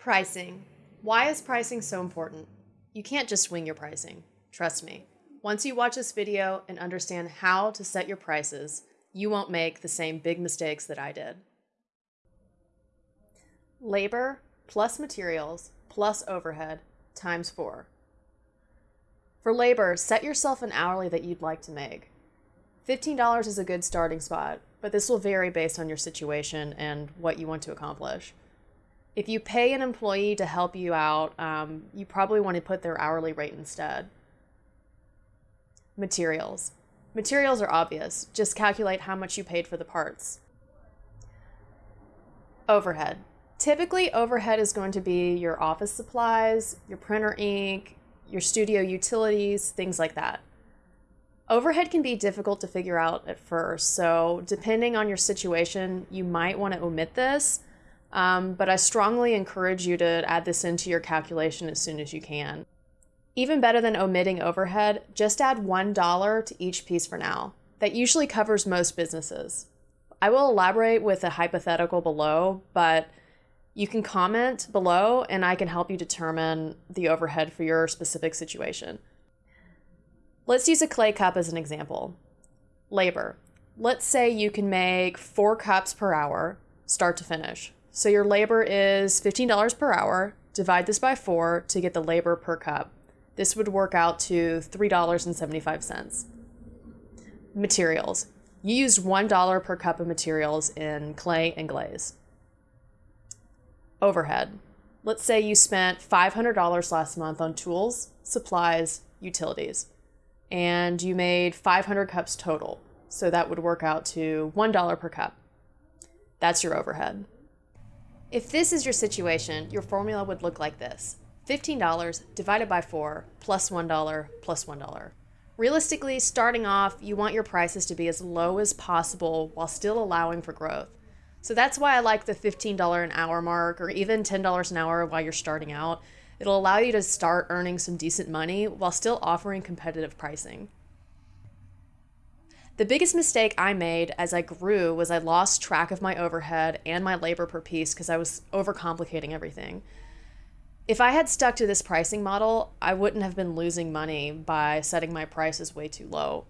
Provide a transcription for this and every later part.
Pricing. Why is pricing so important? You can't just wing your pricing. Trust me. Once you watch this video and understand how to set your prices, you won't make the same big mistakes that I did. Labor plus materials plus overhead times four. For labor, set yourself an hourly that you'd like to make. $15 is a good starting spot, but this will vary based on your situation and what you want to accomplish if you pay an employee to help you out, um, you probably want to put their hourly rate instead. Materials. Materials are obvious. Just calculate how much you paid for the parts. Overhead. Typically, overhead is going to be your office supplies, your printer ink, your studio utilities, things like that. Overhead can be difficult to figure out at first, so depending on your situation, you might want to omit this um, but I strongly encourage you to add this into your calculation as soon as you can. Even better than omitting overhead, just add $1 to each piece for now. That usually covers most businesses. I will elaborate with a hypothetical below, but you can comment below and I can help you determine the overhead for your specific situation. Let's use a clay cup as an example. Labor. Let's say you can make four cups per hour, start to finish. So your labor is $15 per hour. Divide this by four to get the labor per cup. This would work out to $3.75. Materials. You used $1 per cup of materials in clay and glaze. Overhead. Let's say you spent $500 last month on tools, supplies, utilities, and you made 500 cups total. So that would work out to $1 per cup. That's your overhead. If this is your situation, your formula would look like this. $15 divided by 4 plus 1 plus 1. Realistically, starting off, you want your prices to be as low as possible while still allowing for growth. So that's why I like the $15 an hour mark or even $10 an hour while you're starting out. It'll allow you to start earning some decent money while still offering competitive pricing. The biggest mistake I made as I grew was I lost track of my overhead and my labor per piece because I was overcomplicating everything. If I had stuck to this pricing model, I wouldn't have been losing money by setting my prices way too low.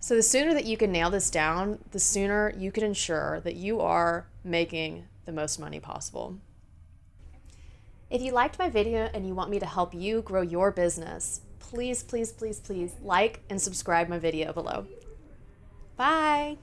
So the sooner that you can nail this down, the sooner you can ensure that you are making the most money possible. If you liked my video and you want me to help you grow your business, please, please, please, please like and subscribe my video below. Bye.